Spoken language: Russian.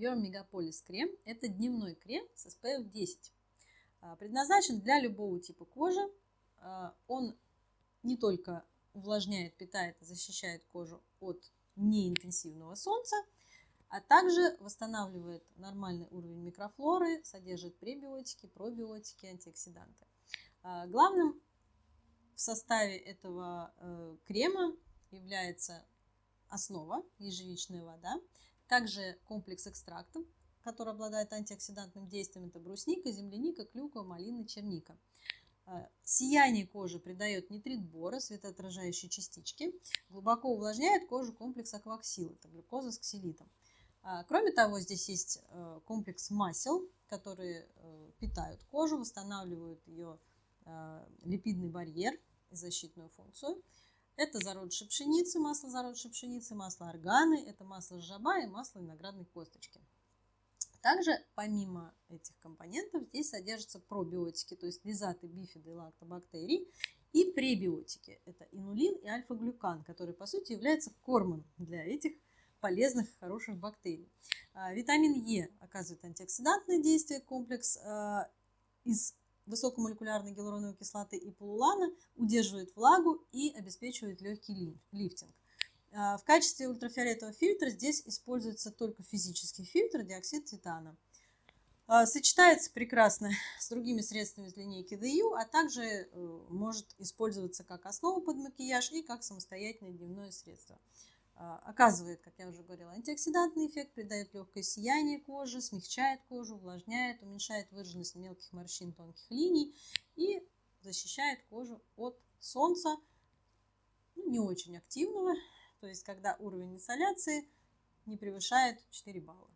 Your Megapolis крем – это дневной крем с SPF 10. А, предназначен для любого типа кожи. А, он не только увлажняет, питает и защищает кожу от неинтенсивного солнца, а также восстанавливает нормальный уровень микрофлоры, содержит пребиотики, пробиотики, антиоксиданты. А, главным в составе этого э, крема является основа, ежевичная вода, также комплекс экстрактов, который обладает антиоксидантным действием, это брусника, земляника, клюква, малина, черника. Э, сияние кожи придает нитрит бора, светоотражающие частички. Глубоко увлажняет кожу комплекс акваксил, это глюкоза с ксилитом. А, кроме того, здесь есть э, комплекс масел, которые э, питают кожу, восстанавливают ее липидный барьер и защитную функцию. Это зародыши пшеницы, масло зародыши пшеницы, масло органы, это масло жаба и масло виноградной косточки. Также, помимо этих компонентов, здесь содержатся пробиотики, то есть лизаты, бифиды и лактобактерий, и пребиотики. Это инулин и альфа-глюкан, который, по сути, является кормом для этих полезных, хороших бактерий. А, витамин Е оказывает антиоксидантное действие, комплекс а, из высокомолекулярной гиалуроновой кислоты и полулана удерживает влагу и обеспечивает легкий лифтинг. А, в качестве ультрафиолетового фильтра здесь используется только физический фильтр диоксид титана. А, сочетается прекрасно с другими средствами из линейки DU, а также э, может использоваться как основа под макияж и как самостоятельное дневное средство. А, оказывает, как я уже говорила, антиоксидантный эффект, придает легкое сияние кожи, смягчает кожу, увлажняет, уменьшает выраженность мелких морщин, тонких линий и защищает кожу от солнца, ну, не очень активного, то есть когда уровень инсоляции не превышает 4 балла.